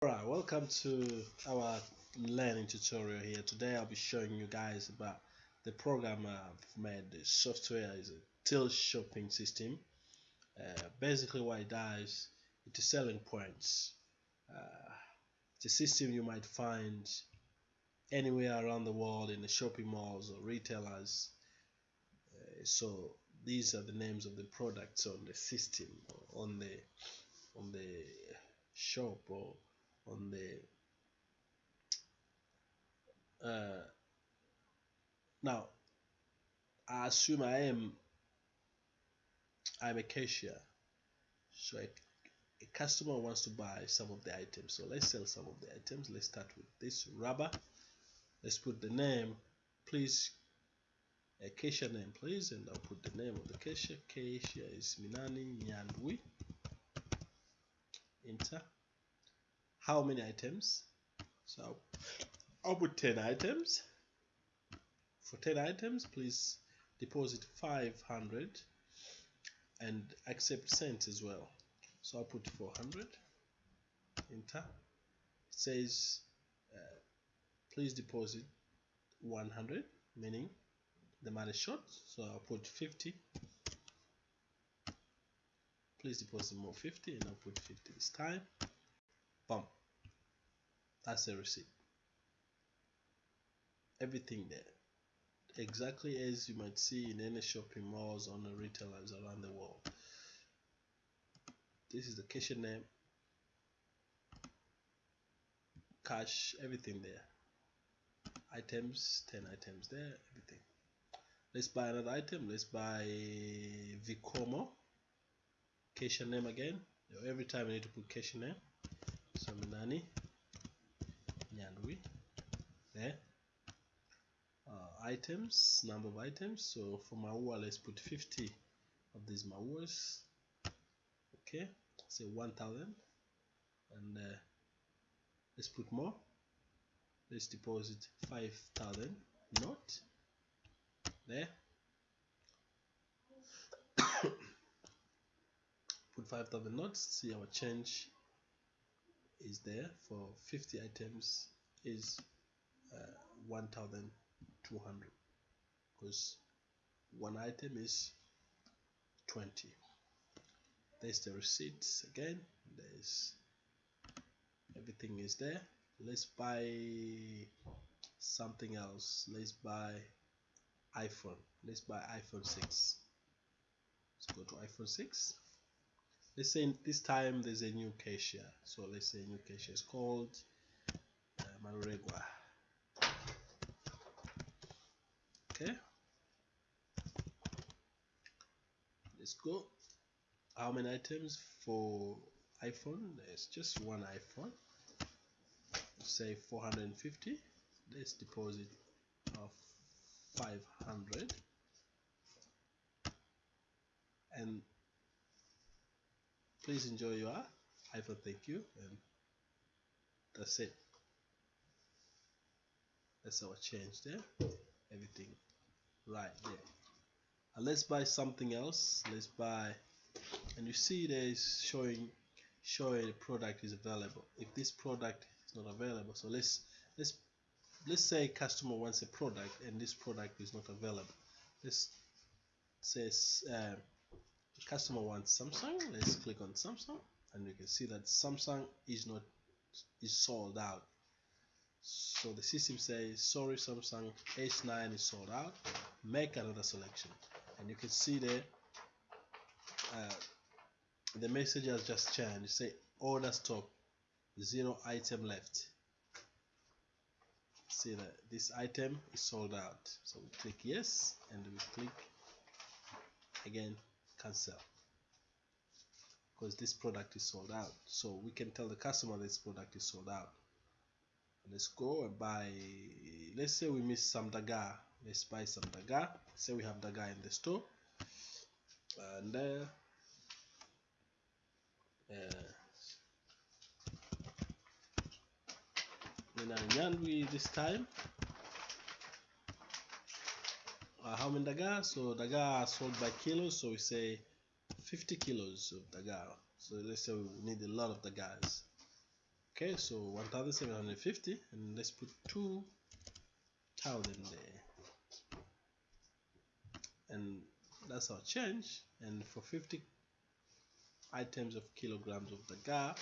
Alright, welcome to our learning tutorial here. Today I'll be showing you guys about the program I've made. The software is a till shopping system. Uh, basically what it does, it's a selling points. Uh, it's a system you might find anywhere around the world in the shopping malls or retailers. Uh, so these are the names of the products on the system on the on the shop or on the uh, now I assume I am I'm a cashier so a, a customer wants to buy some of the items. So let's sell some of the items. Let's start with this rubber. Let's put the name please a cashier name please and I'll put the name of the cashier cashier is Minani Nyandwi. Enter how many items? So I'll put 10 items. For 10 items please deposit 500 and accept cents as well. So I'll put 400 enter. It says uh, please deposit 100 meaning the money short. So I'll put 50 please deposit more 50 and I'll put 50 this time. Bump that's a receipt. Everything there. Exactly as you might see in any shopping malls or the retailers around the world. This is the cashier name. Cash everything there. Items 10 items there everything. Let's buy another item. Let's buy Vicomo cashier name again. Every time I need to put cashier name. So Nyandwi there uh, items number of items. So for Maua let's put 50 of these Mauas. Okay say 1000 and uh, let's put more. Let's deposit 5000 not there. Put 5000 notes see our change is there for 50 items is uh, 1200 because one item is 20 there's the receipts again. There's everything is there. Let's buy something else. Let's buy iPhone. Let's buy iPhone 6 let's go to iPhone 6 let's say this time there's a new cashier. So let's say new cashier is called uh, okay. Let's go. How many items for iPhone? There's just one iPhone. Say 450 let's deposit of 500 and please enjoy your iPhone thank you and that's it. That's our change there. Everything right there. And let's buy something else. Let's buy and you see there is showing showing the product is available. If this product is not available so let's let's let's say customer wants a product and this product is not available. Let's say uh, the customer wants Samsung let's click on Samsung and you can see that Samsung is not is sold out. So the system says sorry Samsung S9 is sold out. Make another selection. And you can see there uh, the message has just changed. Say order stop. Zero item left. See that this item is sold out. So we click yes and we click again cancel because this product is sold out. So we can tell the customer this product is sold out. Let's go and buy let's say we miss some daga. Let's buy some daga. Say we have daga in the store. And uh, uh, Nyandwi this time uh, how many daga? So daga are sold by kilos so we say 50 kilos of daga. So let's say we need a lot of dagas. Okay so 1750 and let's put 2000 there. And that's our change. And for 50 items of kilograms of gar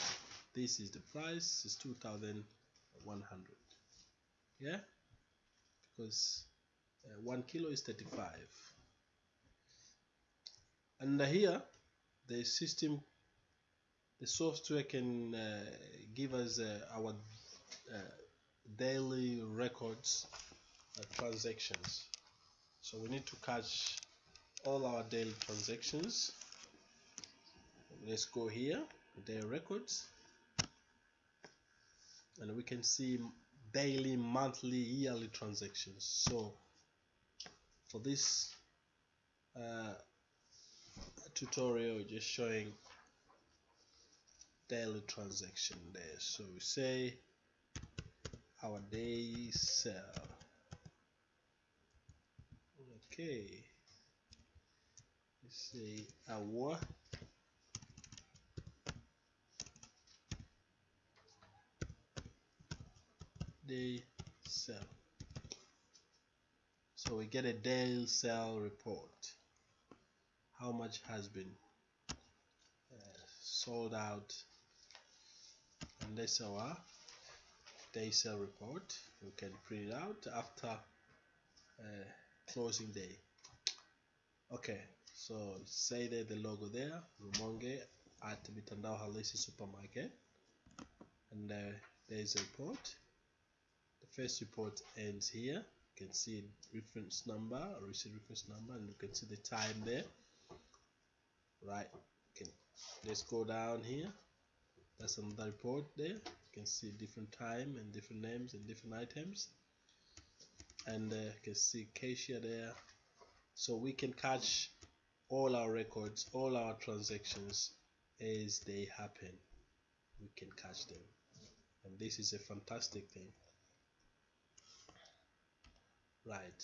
this is the price is 2100 yeah? Because uh, one kilo is 35 and here the system the software can uh, give us uh, our uh, daily records uh, transactions. So we need to catch all our daily transactions. Let's go here their records. And we can see daily monthly yearly transactions. So for this uh, tutorial just showing daily transaction there. So we say our day sell okay. Let's say our day sell so we get a daily sell report. How much has been uh, sold out and that's our day sale report. You can print it out after uh, closing day. Okay so say that the logo there Rumonge at Mitandao Halisi supermarket. And uh, there's a report. The first report ends here can see reference number or receipt reference number and you can see the time there. Right okay let's go down here. That's another report there. You can see different time and different names and different items. And uh, you can see cashier there. So we can catch all our records all our transactions as they happen. We can catch them. And this is a fantastic thing right.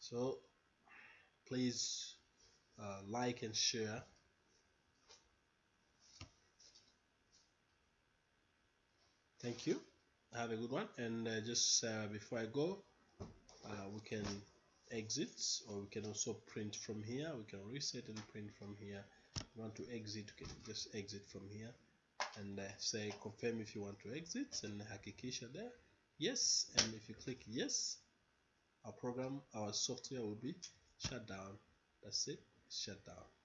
So please uh, like and share. Thank you. Have a good one. And uh, just uh, before I go uh, we can exit or we can also print from here. We can reset and print from here. You want to exit you can just exit from here. And uh, say confirm if you want to exit and hakikisha there yes and if you click yes our program our software will be shut down. That's it shut down